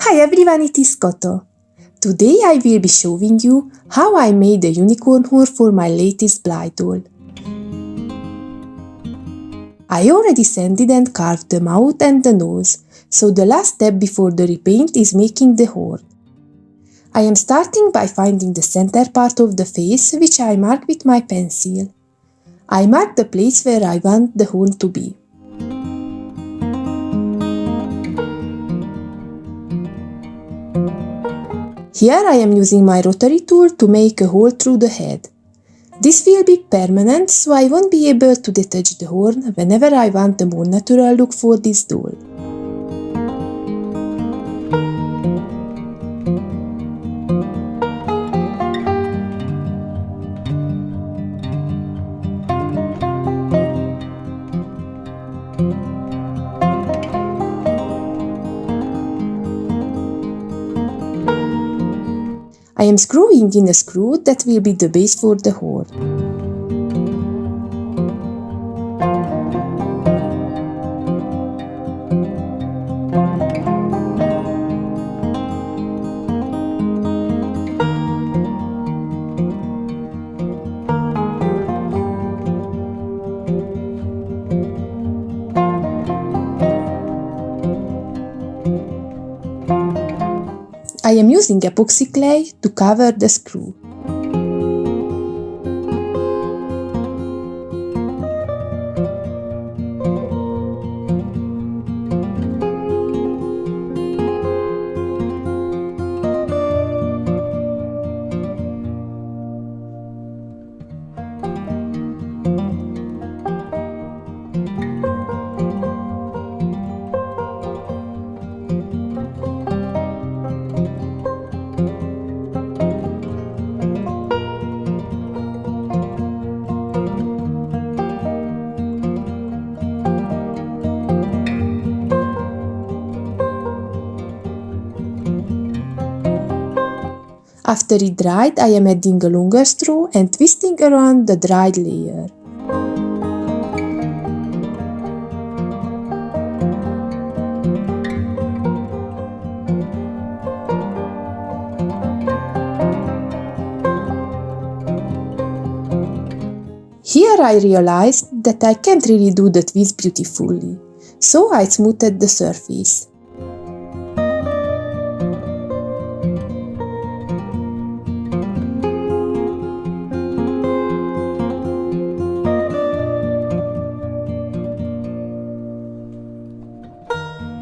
Hi everyone, it is Koto. Today I will be showing you how I made a unicorn horn for my latest Blythe doll. I already sanded and carved the mouth and the nose, so the last step before the repaint is making the horn. I am starting by finding the center part of the face, which I mark with my pencil. I mark the place where I want the horn to be. Here I am using my rotary tool to make a hole through the head. This will be permanent, so I won't be able to detach the horn whenever I want a more natural look for this doll. Am screwing in a screw that will be the base for the horn. I am using epoxy clay to cover the screw. After it dried, I am adding a longer straw and twisting around the dried layer. Here I realized that I can't really do the twist beautifully, so I smoothed the surface.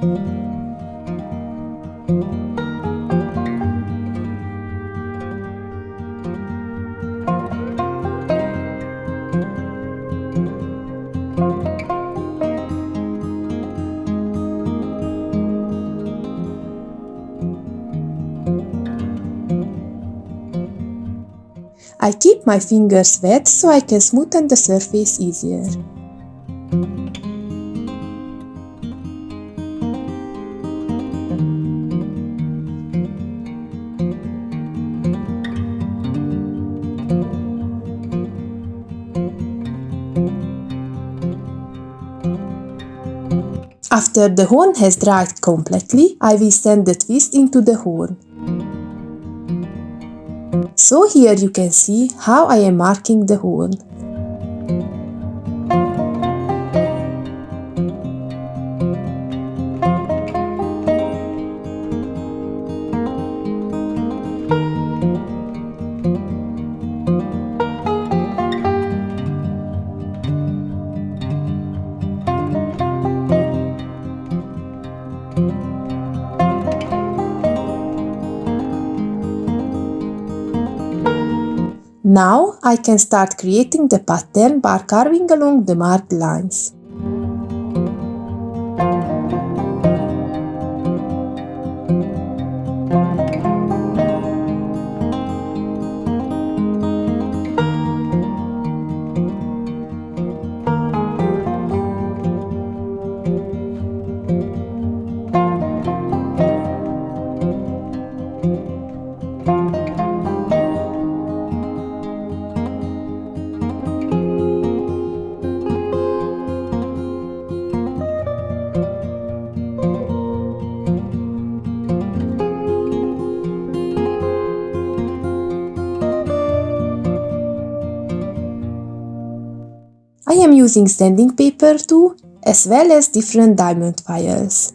I keep my fingers wet so I can smoothen the surface easier. After the horn has dried completely, I will send the twist into the horn. So here you can see how I am marking the horn. Now I can start creating the pattern by carving along the marked lines. Using sanding paper too, as well as different diamond files.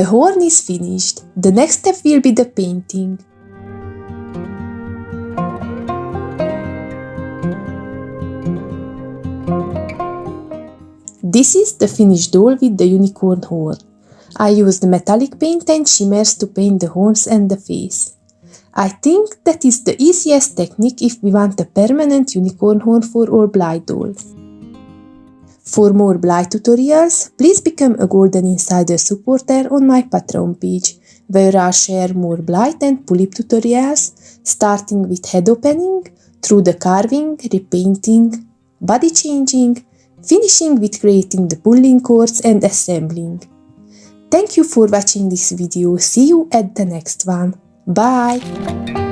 The horn is finished. The next step will be the painting. This is the finished doll with the unicorn horn. I used metallic paint and shimmers to paint the horns and the face. I think that is the easiest technique if we want a permanent unicorn horn for our Blythe dolls. For more Blythe tutorials, please become a Golden Insider supporter on my Patreon page, where I share more Blythe and Pulip tutorials, starting with head opening, through the carving, repainting, body changing, finishing with creating the pulling cords and assembling. Thank you for watching this video, see you at the next one. Bye!